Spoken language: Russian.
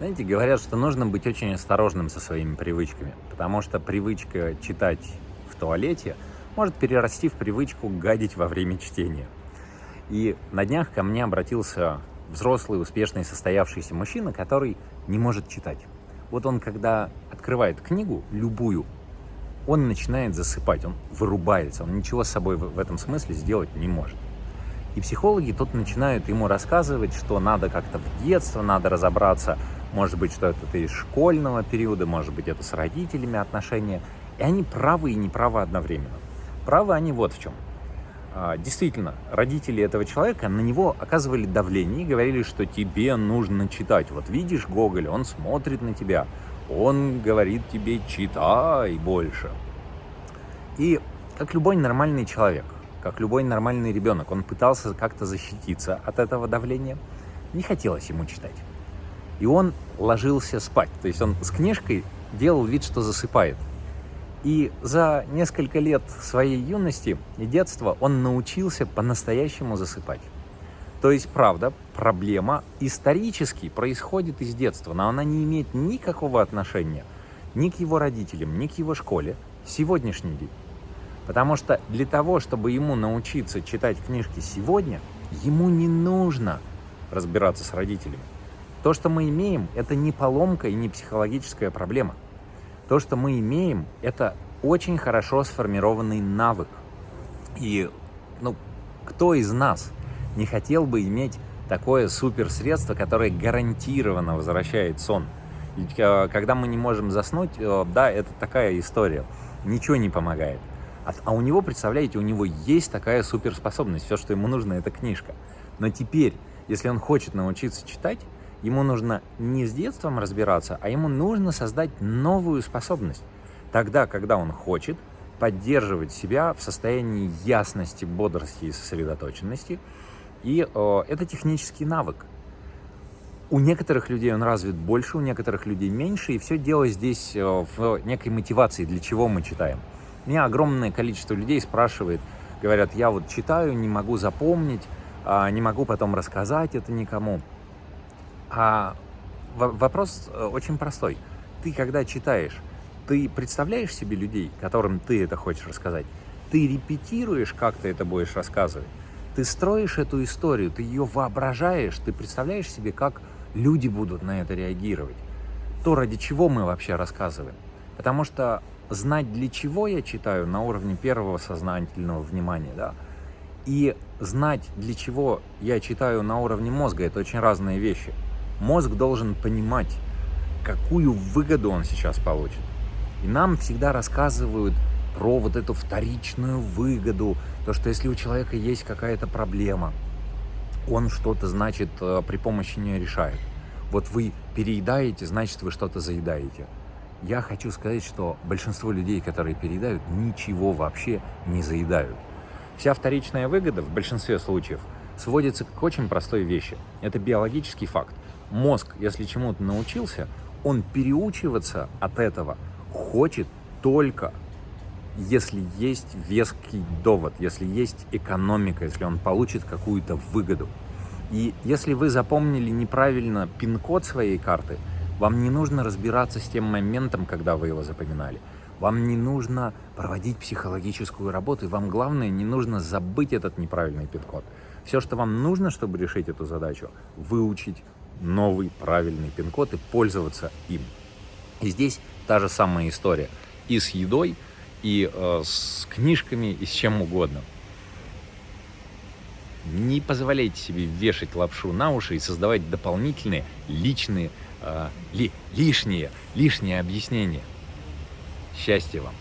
Знаете, говорят, что нужно быть очень осторожным со своими привычками, потому что привычка читать в туалете может перерасти в привычку гадить во время чтения. И на днях ко мне обратился взрослый, успешный, состоявшийся мужчина, который не может читать. Вот он, когда открывает книгу, любую, он начинает засыпать, он вырубается, он ничего с собой в этом смысле сделать не может. И психологи тут начинают ему рассказывать, что надо как-то в детство, надо разобраться, может быть, что это из школьного периода, может быть, это с родителями отношения. И они правы и неправы одновременно. Правы они вот в чем. А, действительно, родители этого человека на него оказывали давление и говорили, что тебе нужно читать. Вот видишь Гоголя, он смотрит на тебя, он говорит тебе читай больше. И как любой нормальный человек, как любой нормальный ребенок, он пытался как-то защититься от этого давления. Не хотелось ему читать. И он ложился спать. То есть он с книжкой делал вид, что засыпает. И за несколько лет своей юности и детства он научился по-настоящему засыпать. То есть, правда, проблема исторически происходит из детства, но она не имеет никакого отношения ни к его родителям, ни к его школе, сегодняшний день. Потому что для того, чтобы ему научиться читать книжки сегодня, ему не нужно разбираться с родителями. То, что мы имеем, это не поломка и не психологическая проблема. То, что мы имеем, это очень хорошо сформированный навык. И ну, кто из нас не хотел бы иметь такое суперсредство, которое гарантированно возвращает сон? Ведь э, когда мы не можем заснуть, э, да, это такая история, ничего не помогает. А, а у него, представляете, у него есть такая суперспособность, все, что ему нужно, это книжка. Но теперь, если он хочет научиться читать, Ему нужно не с детством разбираться, а ему нужно создать новую способность. Тогда, когда он хочет поддерживать себя в состоянии ясности, бодрости и сосредоточенности. И э, это технический навык. У некоторых людей он развит больше, у некоторых людей меньше, и все дело здесь э, в некой мотивации, для чего мы читаем. Меня огромное количество людей спрашивает, говорят, я вот читаю, не могу запомнить, э, не могу потом рассказать это никому. А вопрос э, очень простой. Ты, когда читаешь, ты представляешь себе людей, которым ты это хочешь рассказать? Ты репетируешь, как ты это будешь рассказывать? Ты строишь эту историю, ты ее воображаешь, ты представляешь себе, как люди будут на это реагировать. То, ради чего мы вообще рассказываем. Потому что знать, для чего я читаю на уровне первого сознательного внимания, да, и знать, для чего я читаю на уровне мозга, это очень разные вещи. Мозг должен понимать, какую выгоду он сейчас получит. И нам всегда рассказывают про вот эту вторичную выгоду, то, что если у человека есть какая-то проблема, он что-то, значит, э, при помощи нее решает. Вот вы переедаете, значит, вы что-то заедаете. Я хочу сказать, что большинство людей, которые переедают, ничего вообще не заедают. Вся вторичная выгода в большинстве случаев сводится к очень простой вещи. Это биологический факт мозг, если чему-то научился, он переучиваться от этого хочет только если есть веский довод, если есть экономика, если он получит какую-то выгоду. И если вы запомнили неправильно пин-код своей карты, вам не нужно разбираться с тем моментом, когда вы его запоминали. Вам не нужно проводить психологическую работу, и вам главное, не нужно забыть этот неправильный пин-код. Все, что вам нужно, чтобы решить эту задачу, выучить новый правильный пин-код и пользоваться им. И здесь та же самая история и с едой, и э, с книжками, и с чем угодно. Не позволяйте себе вешать лапшу на уши и создавать дополнительные личные, э, ли, лишние, лишние объяснения. Счастья вам!